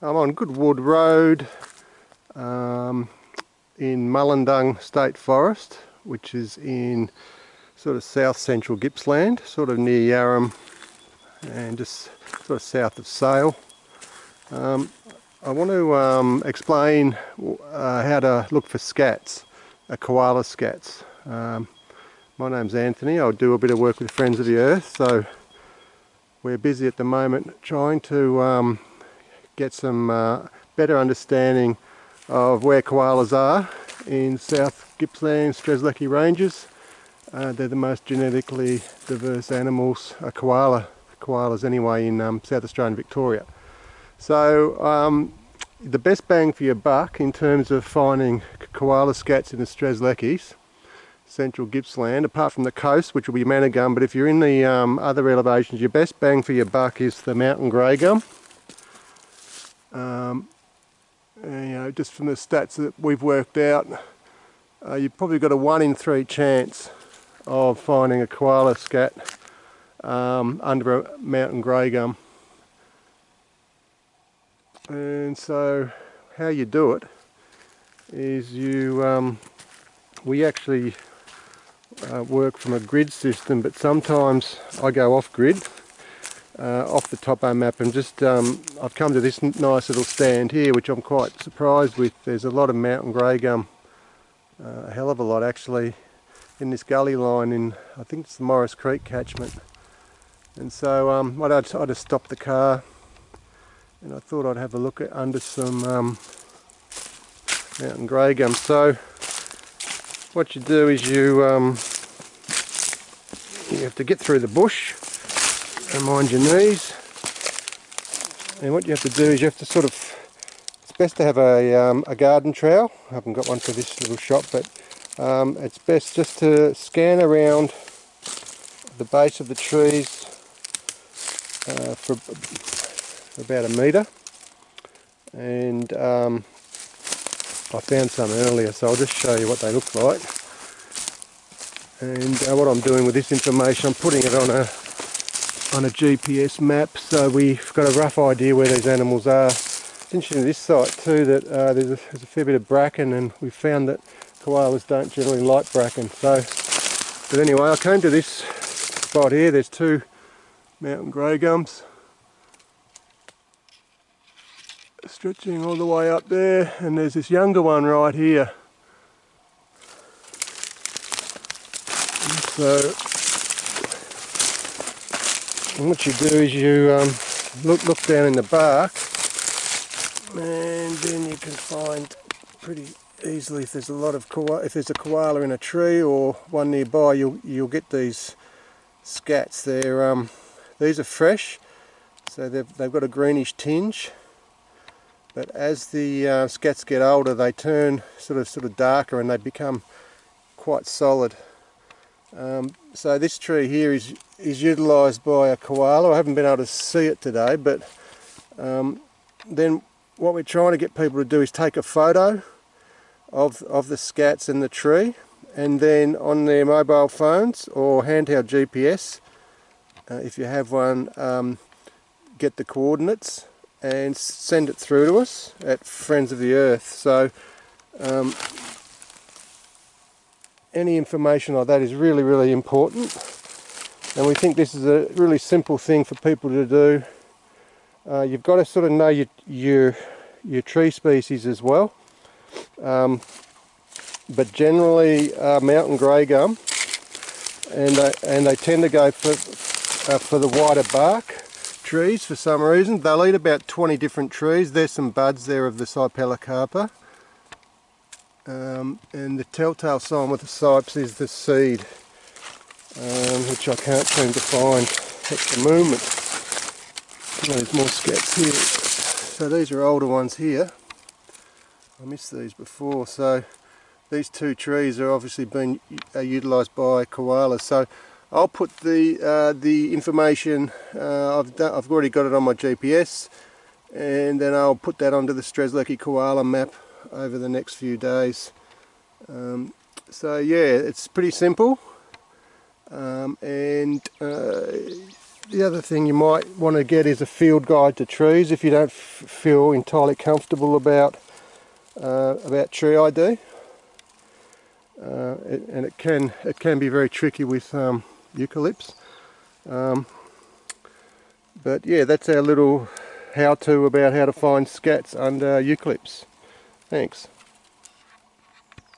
I'm on Goodwood Road um, in Mullungdung State Forest, which is in sort of south central Gippsland, sort of near Yarram and just sort of south of Sale. Um, I want to um, explain uh, how to look for scats, uh, koala scats. Um, my name's Anthony, I do a bit of work with Friends of the Earth, so we're busy at the moment trying to um, get some uh, better understanding of where koalas are in South Gippsland Strzelecki Ranges. Uh, they're the most genetically diverse animals, a koala, koalas anyway, in um, South Australia and Victoria. So um, the best bang for your buck in terms of finding koala scats in the Strzelecki's central Gippsland, apart from the coast, which will be manna gum, but if you're in the um, other elevations, your best bang for your buck is the mountain grey gum. Um, and, you know, just from the stats that we've worked out, uh, you've probably got a one in three chance of finding a koala scat um, under a mountain grey gum. And so how you do it is you, um, we actually uh, work from a grid system, but sometimes I go off grid uh, off the topo map and just um, I've come to this nice little stand here which I'm quite surprised with. There's a lot of mountain grey gum, uh, a hell of a lot actually in this gully line in I think it's the Morris Creek catchment and so um, I, just, I just stopped the car and I thought I'd have a look at under some um, mountain grey gum. So what you do is you um, you have to get through the bush mind your knees. And what you have to do is you have to sort of it's best to have a, um, a garden trowel. I haven't got one for this little shop but um, it's best just to scan around the base of the trees uh, for, for, about a metre. And um, I found some earlier so I'll just show you what they look like. And uh, what I'm doing with this information I'm putting it on a on a GPS map so we've got a rough idea where these animals are. It's interesting this site too that uh, there's, a, there's, a, fair bit of bracken and we've found that koalas don't generally like bracken so but anyway I came to this spot here there's two mountain grey gums stretching all the way up there and there's this younger one right here so and what you do is you um, look look down in the bark and then you can find pretty easily if there's a lot of koala, if there's a koala in a tree or one nearby you'll you'll get these scats. They're um, these are fresh so they've, they've got a greenish tinge. But as the uh, scats get older they turn sort of sort of darker and they become quite solid. Um, so this tree here is is utilised by a koala. I haven't been able to see it today, but um, then what we're trying to get people to do is take a photo of, of the scats in the tree and then on their mobile phones or handheld GPS, uh, if you have one, um, get the coordinates and send it through to us at Friends of the Earth. So um, any information like that is really, really important and we think this is a really simple thing for people to do. Uh, you've got to sort of know your, your, your tree species as well. Um, but generally uh, mountain grey gum and they, and they tend to go for, uh, for the wider bark trees for some reason. They'll eat about 20 different trees. There's some buds there of the Cypellocarpa. Um, and the telltale sign with the cyps is the seed um, which I can't seem to find at the moment. There's more scats here. So these are older ones here. I missed these before. So these two trees are obviously being uh, utilised by koalas. So I'll put the uh, the information. Uh, I've done, I've already got it on my GPS, and then I'll put that onto the Strzelecki koala map over the next few days. Um, so yeah, it's pretty simple um, and uh, the other thing you might want to get is a field guide to trees if you don't feel entirely comfortable about uh, about tree ID. Uh, it, and it can it can be very tricky with um, eucalypts. Um, but yeah, that's our little how-to about how to find scats under eucalypts. Thanks.